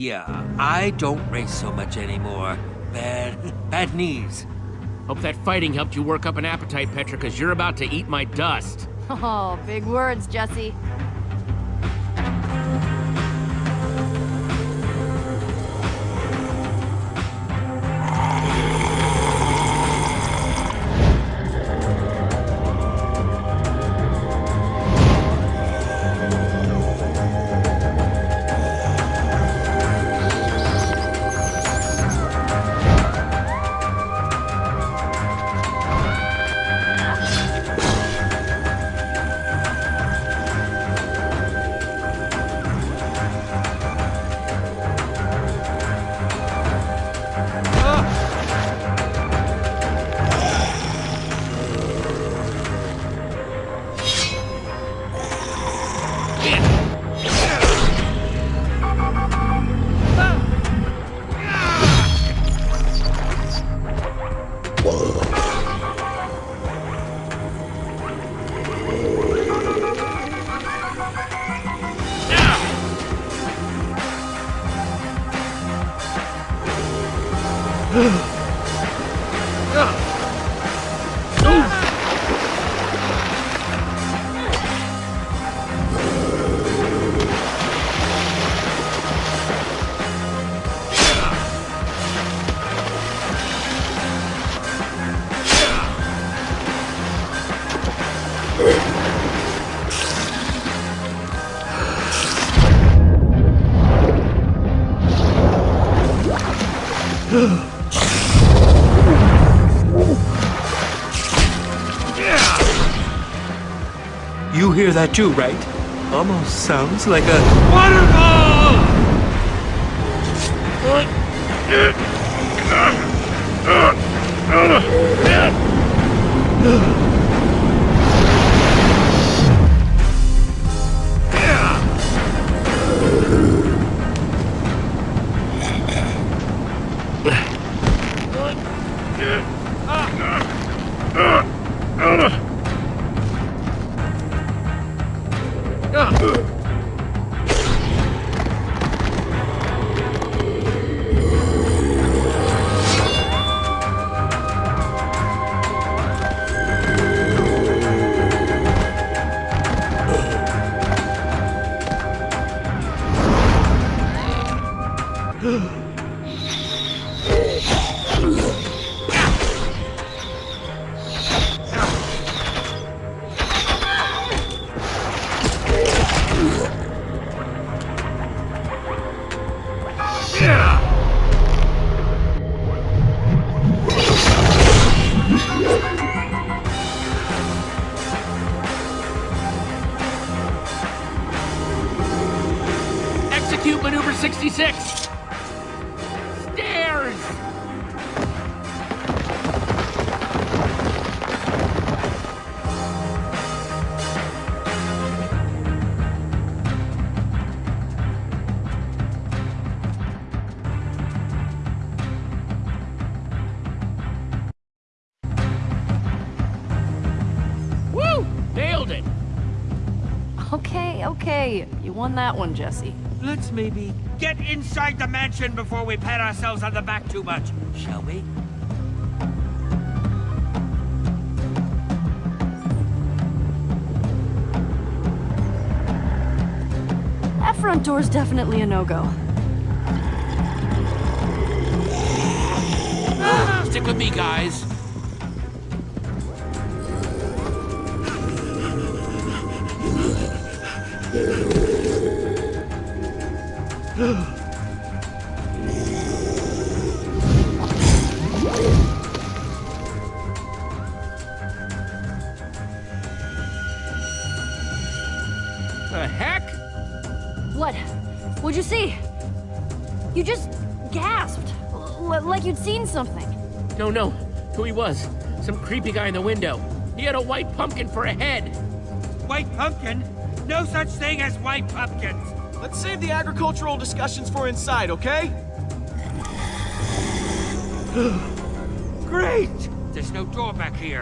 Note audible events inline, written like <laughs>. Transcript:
Yeah, I don't race so much anymore. Bad, <laughs> bad knees. Hope that fighting helped you work up an appetite, Petra, because you're about to eat my dust. <laughs> Oh, big words, Jesse. Ugh. You hear that too, right? Almost sounds like a waterfall! Ugh. Maneuver 66! Stairs! Woo! Nailed it! Okay, okay. You won that one, Jesse. Let's maybe get inside the mansion before we pat ourselves on the back too much, shall we? That front door's definitely a no-go. Ah, stick with me, guys. The heck? What? What'd you see? You just gasped. L like you'd seen something. No, no. Who he was. Some creepy guy in the window. He had a white pumpkin for a head. White pumpkin? No such thing as white pumpkins! Let's save the agricultural discussions for inside, okay? <gasps> Great! There's no door back here.